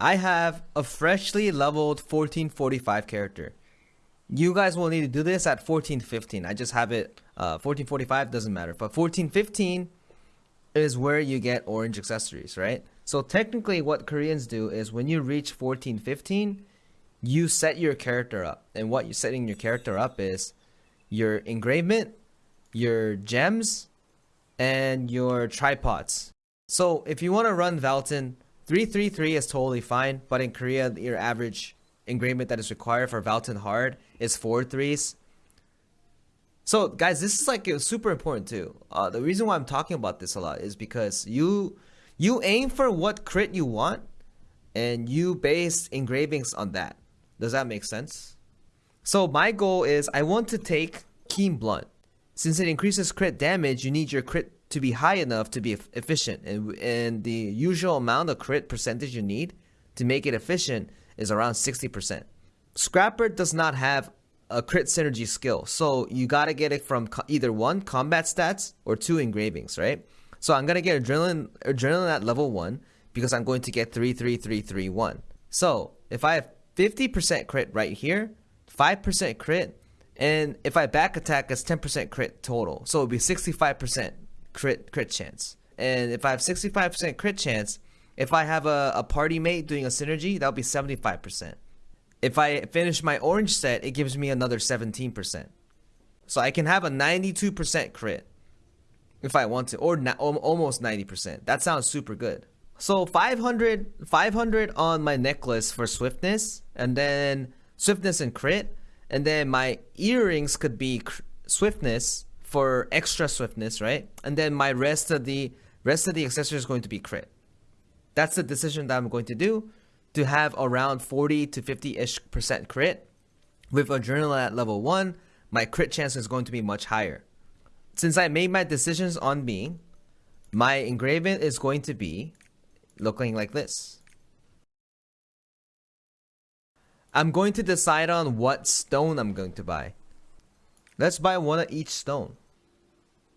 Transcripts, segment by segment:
I have a freshly leveled 1445 character. You guys will need to do this at 1415. I just have it uh, 1445 doesn't matter, but 1415 is where you get orange accessories, right? So technically what Koreans do is when you reach 1415, you set your character up. And what you're setting your character up is your engravement, your gems, and your tripods. So if you want to run Valtan, 333 is totally fine, but in Korea, your average engravement that is required for Valtan Hard is four threes. So guys, this is like super important too. Uh, the reason why I'm talking about this a lot is because you you aim for what crit you want, and you base engravings on that. Does that make sense? So my goal is I want to take Keen Blunt. Since it increases crit damage, you need your crit to be high enough to be efficient, and and the usual amount of crit percentage you need to make it efficient is around 60%. Scrapper does not have a crit synergy skill. So you gotta get it from either one, combat stats, or two engravings, right? So I'm gonna get adrenaline, adrenaline at level one because I'm going to get 33331. So if I have 50% crit right here, 5% crit, and if I back attack, it's 10% crit total. So it would be 65% crit crit chance. And if I have 65% crit chance, if I have a, a party mate doing a synergy, that'll be 75%. If I finish my orange set, it gives me another 17%. So I can have a 92% crit if I want to, or almost 90%. That sounds super good. So 500, 500 on my necklace for swiftness, and then swiftness and crit, and then my earrings could be swiftness for extra swiftness, right? And then my rest of the rest of the accessory is going to be crit. That's the decision that I'm going to do to have around 40 to 50-ish percent crit. With Adrenaline at level 1, my crit chance is going to be much higher. Since I made my decisions on me, my engraving is going to be looking like this. I'm going to decide on what stone I'm going to buy. Let's buy one of each stone.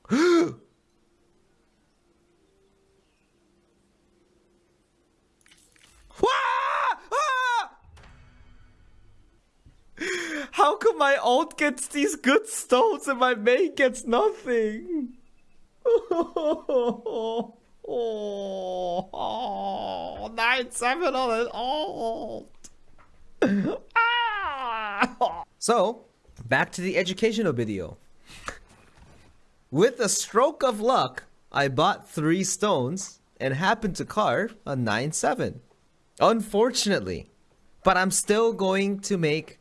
How come my alt gets these good stones and my main gets nothing? oh, oh, nine seven on an alt. ah! So, back to the educational video. With a stroke of luck, I bought three stones and happened to carve a 9-7. Unfortunately. But I'm still going to make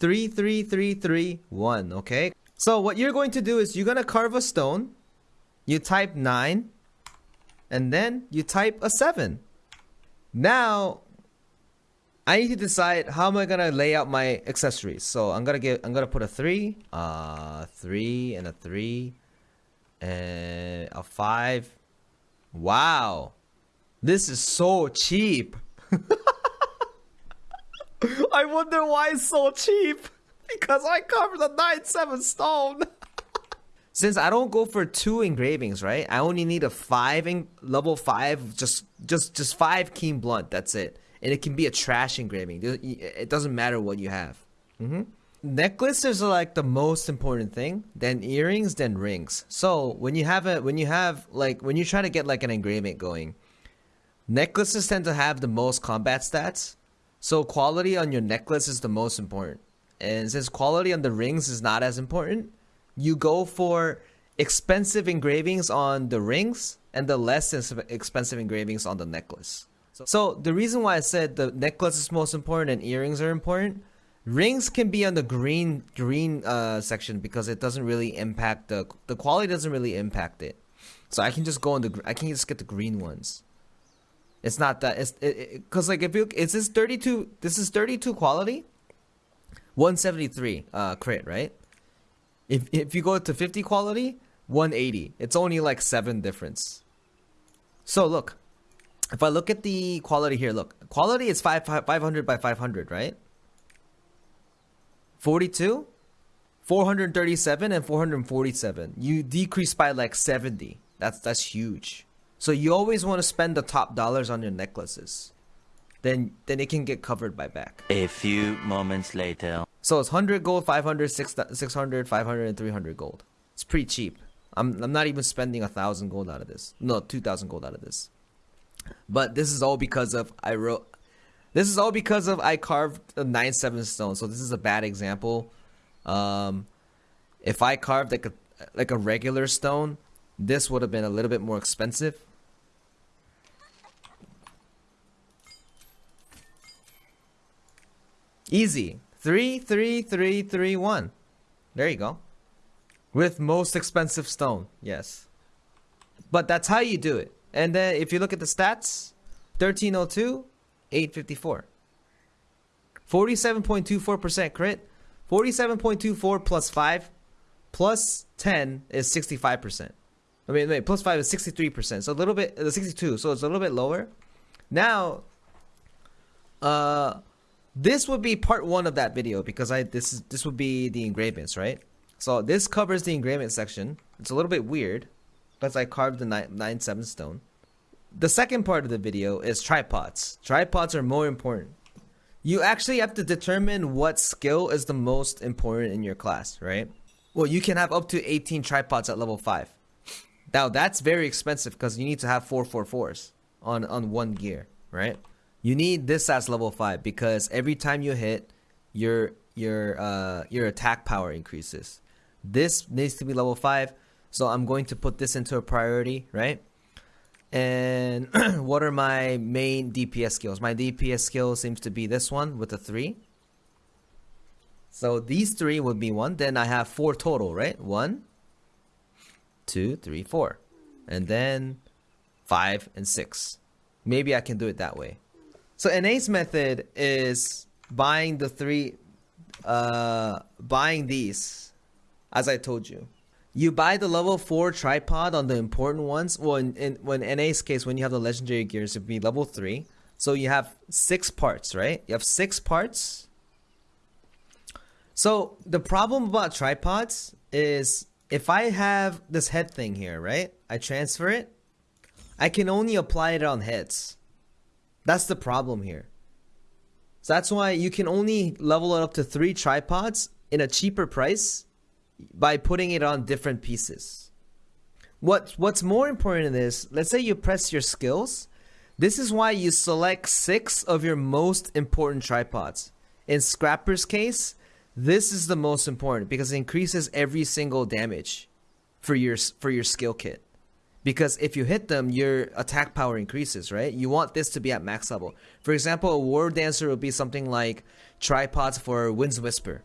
33331, okay? So what you're going to do is you're going to carve a stone, you type 9, and then you type a 7. Now, I need to decide how am I gonna lay out my accessories. So I'm gonna get I'm gonna put a three, uh three and a three, and a five. Wow, this is so cheap. I wonder why it's so cheap. Because I covered the 9-7 stone. Since I don't go for two engravings, right? I only need a five in level five, just just just five keen blunt. That's it, and it can be a trash engraving. It doesn't matter what you have. Mm -hmm. Necklaces are like the most important thing. Then earrings, then rings. So when you have a when you have like when you try to get like an engraving going, necklaces tend to have the most combat stats so quality on your necklace is the most important. And since quality on the rings is not as important, you go for expensive engravings on the rings and the less expensive engravings on the necklace. So the reason why I said the necklace is most important and earrings are important, rings can be on the green green uh, section because it doesn't really impact the the quality doesn't really impact it. So I can just go on the I can just get the green ones. It's not that it's because it, like if you is this 32 this is 32 quality? 173 uh crit right? If if you go to 50 quality 180 it's only like 7 difference. So look if I look at the quality here look quality is 5 500 by 500 right 42 437 and 447 you decrease by like 70 that's that's huge so you always want to spend the top dollars on your necklaces. then then it can get covered by back. A few moments later. So it's 100 gold, 500, 600, 500, and 300 gold. It's pretty cheap. I'm, I'm not even spending a thousand gold out of this. No, 2,000 gold out of this. But this is all because of I wrote. This is all because of I carved a nine seven stone. So this is a bad example. Um, if I carved like a like a regular stone, this would have been a little bit more expensive. Easy. Three, three, three, three, one. There you go. With most expensive stone, yes. But that's how you do it. And then if you look at the stats, 1302, 854. 47.24% crit. 47.24 plus 5 plus 10 is 65%. I mean, wait, plus 5 is 63%. So a little bit, uh, 62, so it's a little bit lower. Now, uh, this would be part one of that video because I this is this would be the engravings, right? So this covers the engraving section. It's a little bit weird because I carved the nine, nine seven stone. The second part of the video is tripods. Tripods are more important. You actually have to determine what skill is the most important in your class, right? Well, you can have up to 18 tripods at level 5. Now, that's very expensive because you need to have 444s on, on one gear, right? You need this as level 5 because every time you hit, your your uh, your attack power increases. This needs to be level 5, so I'm going to put this into a priority, right? And what are my main DPS skills? My DPS skill seems to be this one with the 3. So these three would be one. Then I have four total, right? One, two, three, four. And then five and six. Maybe I can do it that way. So an ace method is buying the three, uh, buying these, as I told you. You buy the level 4 tripod on the important ones. Well, in, in when Ace case, when you have the legendary gears, it would be level 3. So you have six parts, right? You have six parts so the problem about tripods is if I have this head thing here, right? I transfer it. I can only apply it on heads. That's the problem here. So that's why you can only level it up to three tripods in a cheaper price by putting it on different pieces. What What's more important in this, let's say you press your skills. This is why you select six of your most important tripods. In Scrapper's case, this is the most important because it increases every single damage for your for your skill kit. Because if you hit them, your attack power increases, right? You want this to be at max level. For example, a war dancer would be something like tripods for Wind's Whisper.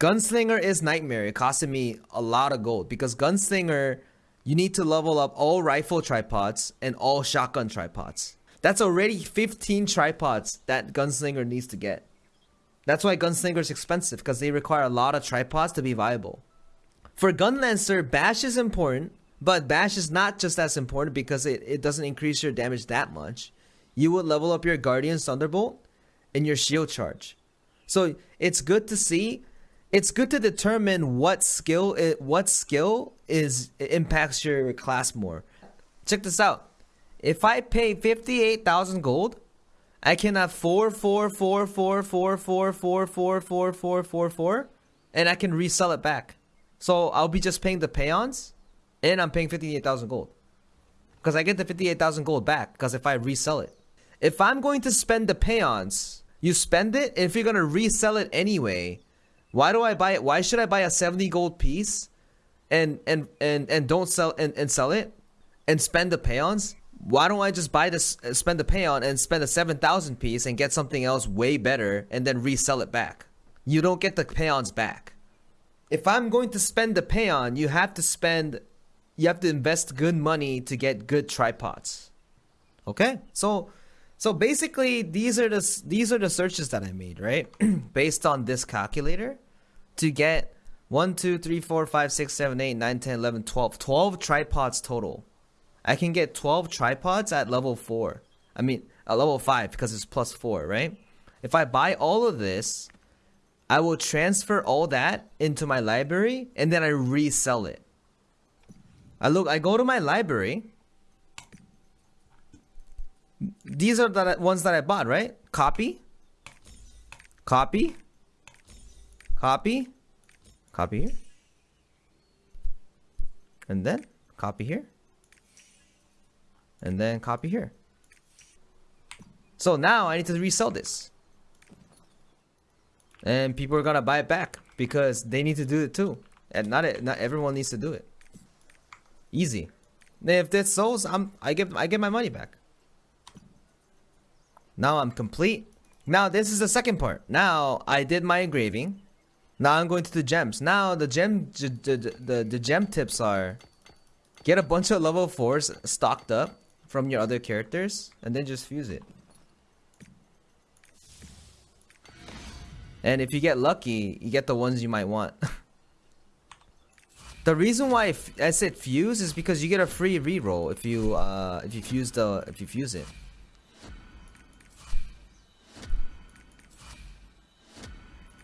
Gunslinger is nightmare. It costed me a lot of gold because Gunslinger, you need to level up all rifle tripods and all shotgun tripods. That's already 15 tripods that Gunslinger needs to get. That's why Gunslinger is expensive, because they require a lot of tripods to be viable. For Gunlancer, Bash is important, but Bash is not just as important because it, it doesn't increase your damage that much. You would level up your Guardian Thunderbolt and your shield charge. So it's good to see it's good to determine what skill it, what skill is impacts your class more. Check this out. If I pay 58,000 gold, I can have 4 and I can resell it back. So I'll be just paying the pheons and I'm paying 58,000 gold. Because I get the 58,000 gold back because if I resell it. If I'm going to spend the pheons, you spend it. If you're going to resell it anyway, why do I buy it? Why should I buy a seventy gold piece, and and and and don't sell and, and sell it, and spend the pheons? why don't I just buy this, uh, spend the payout and spend a 7,000 piece and get something else way better and then resell it back? You don't get the pheons back. If I'm going to spend the pheon, you have to spend, you have to invest good money to get good tripods. Okay, so so basically these are the these are the searches that I made right based on this calculator to get 1 2 3 4 5 6 7 8 9 10 11 12 12 tripods total I can get 12 tripods at level 4. I mean, at level 5 because it's plus 4, right? If I buy all of this, I will transfer all that into my library and then I resell it. I look I go to my library These are the ones that I bought, right? Copy. Copy. Copy. Copy here. And then copy here. And then copy here. So now I need to resell this. And people are gonna buy it back because they need to do it too. And not not everyone needs to do it. Easy. If this sells, I'm I get I get my money back. Now I'm complete. Now this is the second part. Now I did my engraving. Now I'm going to the gems. Now the gem the, the, the, gem tips are get a bunch of level 4s stocked up from your other characters and then just fuse it. And if you get lucky, you get the ones you might want. the reason why I said fuse is because you get a free reroll if you uh, if you fuse the if you fuse it.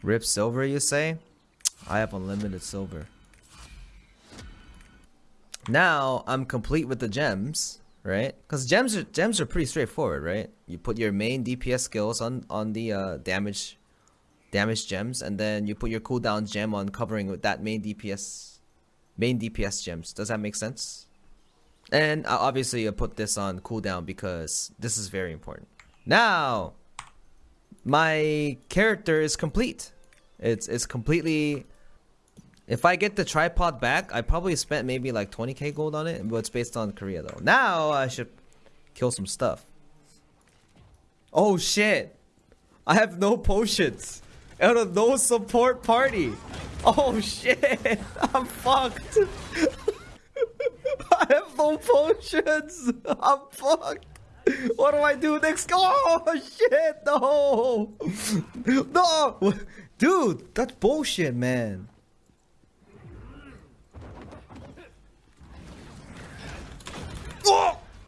Rip silver, you say? I have unlimited silver. Now I'm complete with the gems, right? Because gems are gems are pretty straightforward, right? You put your main DPS skills on on the uh, damage damage gems, and then you put your cooldown gem on covering with that main DPS main DPS gems. Does that make sense? And uh, obviously, I put this on cooldown because this is very important. Now, my character is complete. It's it's completely. If I get the tripod back, I probably spent maybe like 20k gold on it, but it's based on Korea though. Now I should kill some stuff. Oh shit! I have no potions. Out of no support party. Oh shit! I'm fucked. I have no potions. I'm fucked. What do I do next? Oh shit! No, no. Dude, that's bullshit, man.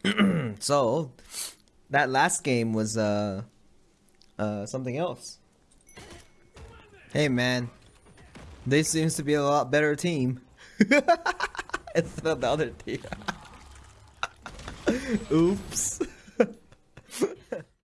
So, that last game was uh, uh, something else. Hey, man, this seems to be a lot better team instead of the other team. Oops.